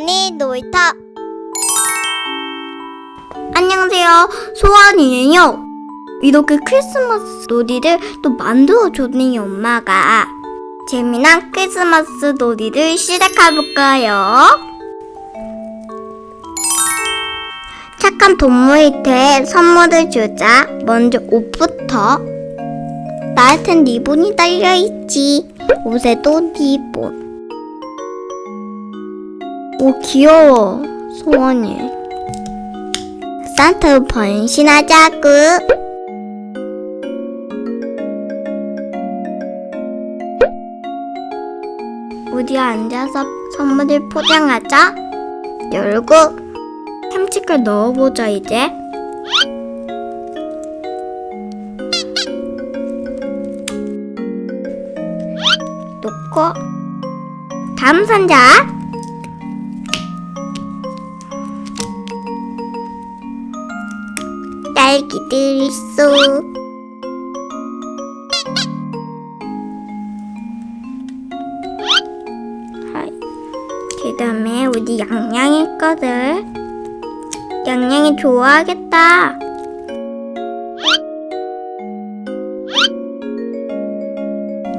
소원이 놀이터 안녕하세요. 소원이에요. 이렇게 크리스마스 놀이를 또 만들어줬네요 엄마가. 재미난 크리스마스 놀이를 시작해볼까요? 착한 동물한테 선물을 주자. 먼저 옷부터. 나한텐 리본이 달려있지. 옷에도 리본 오 귀여워. 소원이 산타로 변신하자구 우리 앉아서 선물을 포장하자. 열고 캠치클 넣어보자 이제. 놓고 다음 상자 딸기들 있어. 그 다음에 우리 양양이 거들. 양양이 좋아하겠다.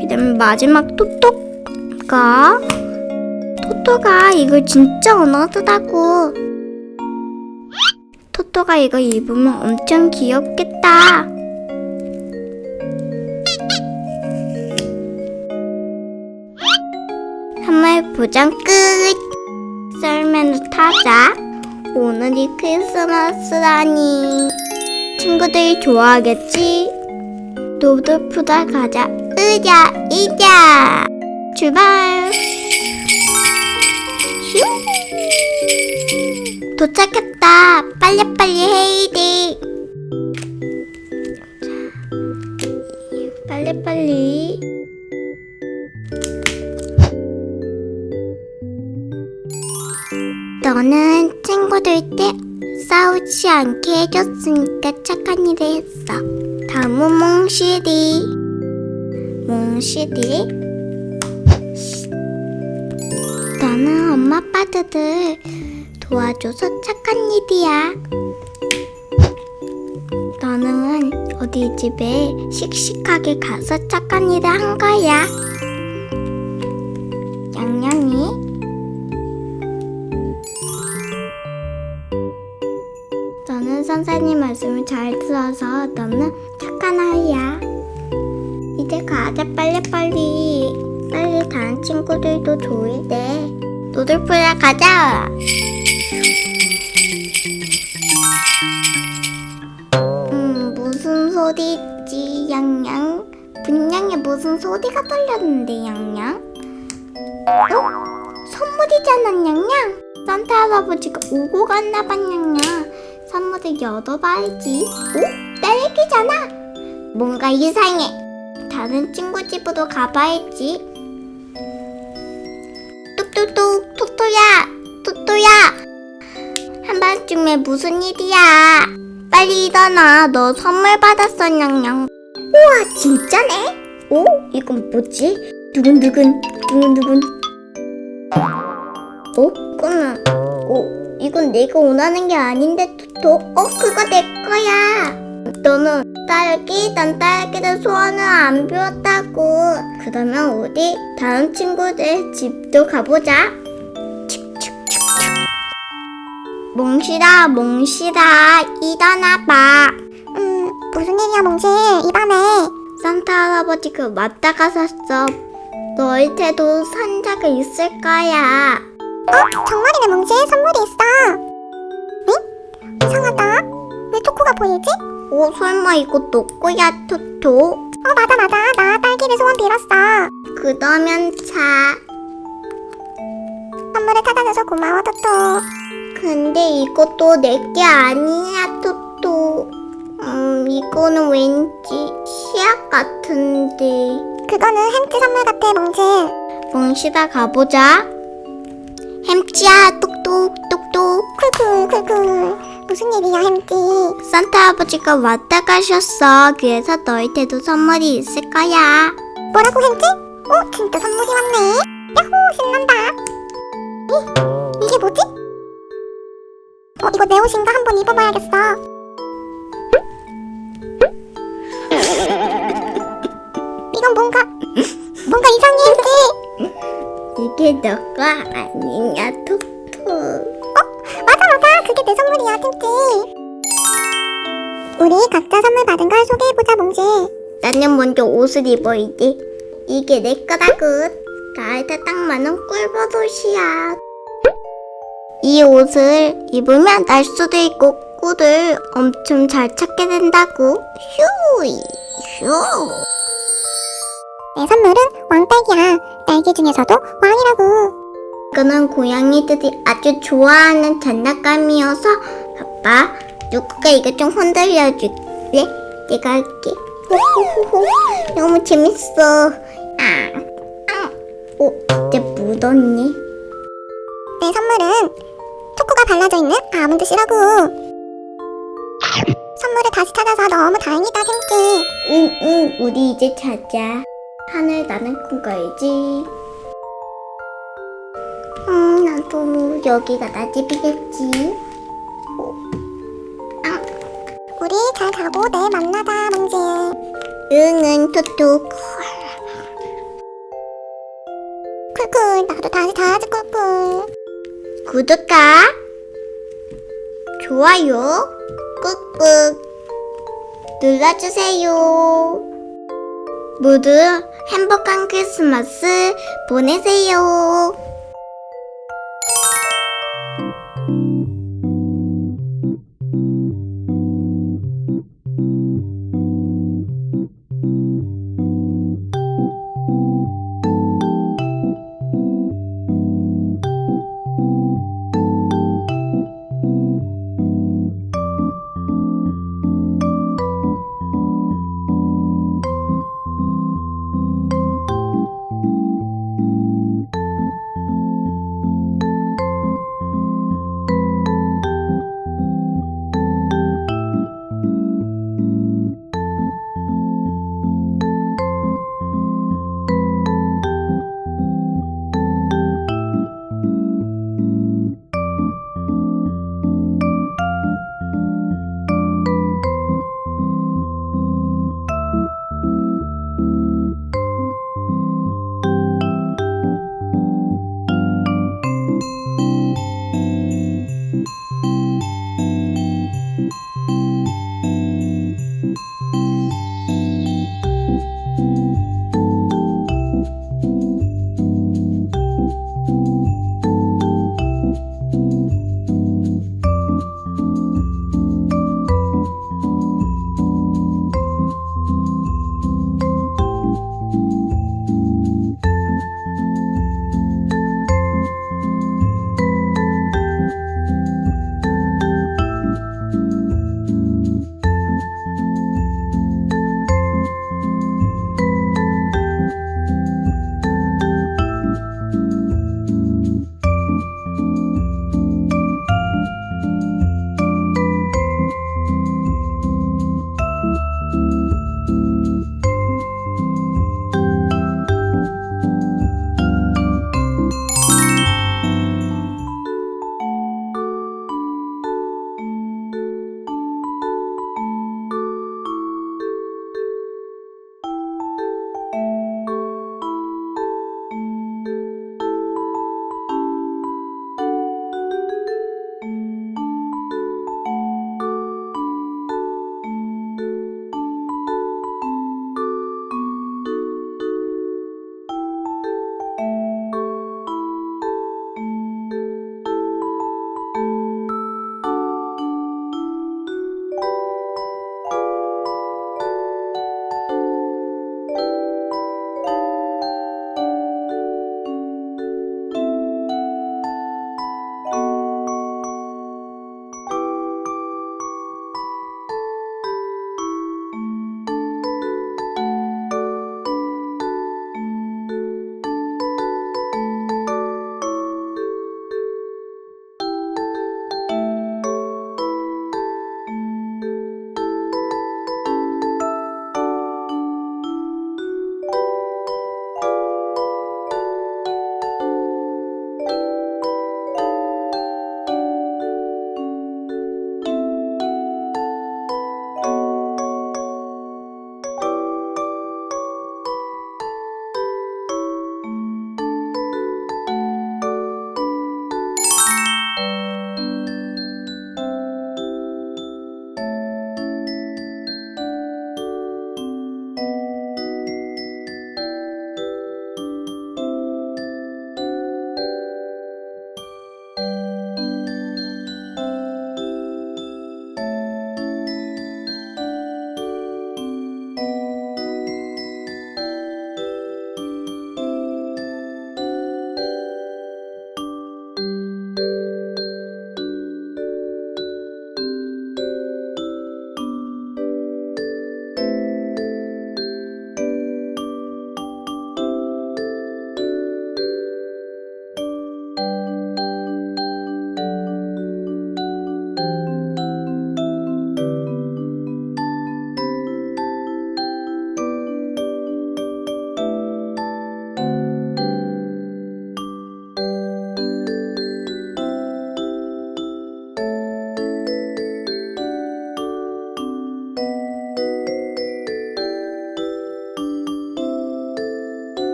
그 다음에 마지막 토토가. 토토가 이걸 진짜 원하더라고. 토토가 이거 입으면 엄청 귀엽겠다. 선물 포장 끝! 썰매로 타자. 오늘이 크리스마스라니. 친구들이 좋아하겠지? 노드푸다 가자. 으자, 이자! 출발! 슝! 도착했다. 빨리빨리 해이디. 빨리빨리. 너는 친구들 때 싸우지 않게 해줬으니까 착한 일을 했어. 다음은 몽실이. 몽실이. 너는 엄마 아빠들 도와줘서 착한 일이야. 너는 어디 집에 씩씩하게 가서 착한 일을 한 거야. 양양이. 너는 선생님 말씀을 잘 들어서 너는 착한 아이야. 이제 가자 빨리빨리. 빨리 다른 친구들도 조이대. 노들풀에 가자. 무슨 소리가 들렸는데, 양양? 어? 선물이잖아, 양양? 산타 할아버지가 오고 갔나봐, 양양. 선물을 열어봐야지. 오? 딸기잖아? 뭔가 이상해. 다른 친구 집으로 가봐야지. 뚝뚝뚝, 토토야, 토토야. 한밤중에 무슨 일이야? 빨리 일어나. 너 선물 받았어, 냥냥. 우와, 진짜네? 오, 이건 뭐지? 두근두근, 두근두근. 어? 이거는, 어, 이건 내가 원하는 게 아닌데, 토토. 어, 그거 내 거야. 너는 딸기, 난 딸기를 소원을 안 비웠다고. 그러면 우리 다른 친구들 집도 가보자. 몽실아, 몽실아, 일어나봐. 음, 무슨 일이야, 몽실? 이 밤에. 산타 할아버지가 왔다 갔었어. 너희한테도 산자가 있을 거야. 어? 정말이네, 몽실. 선물이 있어. 응? 이상하다. 왜 토코가 보이지? 오, 설마 이거 너 거야, 토토? 어, 맞아, 맞아. 나 딸기를 소원 빌었어. 그러면 자. 선물을 찾아줘서 고마워, 토토. 근데 이것도 내 게 아니야, 토토. 음, 이거는 왠지 시약 같은데. 그거는 햄찌 선물 같아, 몽실. 몽실아 가보자. 햄찌야, 똑똑, 똑똑. 쿨쿨, 쿨쿨. 무슨 일이야, 햄찌? 산타 아버지가 왔다 가셨어. 그래서 너희한테도 선물이 있을 거야. 뭐라고, 햄찌? 어, 진짜 선물이 왔네. 야호, 신난다. 이, 이게 뭐지? 어, 이거 내 옷인가? 한번 입어봐야겠어. 이게 너가 아니냐, 톡톡. 맞아, 맞아. 그게 내 선물이야, 찜찜. 우리 각자 선물 받은 걸 소개해보자, 몽지. 나는 먼저 옷을 입어야지. 이게 내 거라고. 나한테 딱 맞는 꿀버섯이야. 이 옷을 입으면 날 수도 있고 꿀을 엄청 잘 찾게 된다고. 휴, 휴. 내 선물은 왕딸기야. 딸기 중에서도 왕이라고. 이거는 고양이들이 아주 좋아하는 장난감이어서 아빠 누구가 이거 좀 흔들려 줄래? 내가 할게 호호호호 너무 재밌어 아, 아. 어, 이제 묻었네 내 선물은 초코가 발라져 있는 아몬드 씨라고. 선물을 다시 찾아서 너무 다행이다, 찜찜. 응응 우리 이제 자자 하늘 나는 꿈 꿔야지 음 나도 여기가 나 집이겠지 우리 잘 가고 내일 만나자, 몽지. 응응 토토 쿨쿨, 나도 다시 자야지, 쿨쿨. 구독과 좋아요 꾹꾹 눌러주세요. 모두 행복한 크리스마스 보내세요.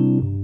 you.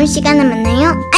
다음 시간에 만나요.